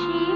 she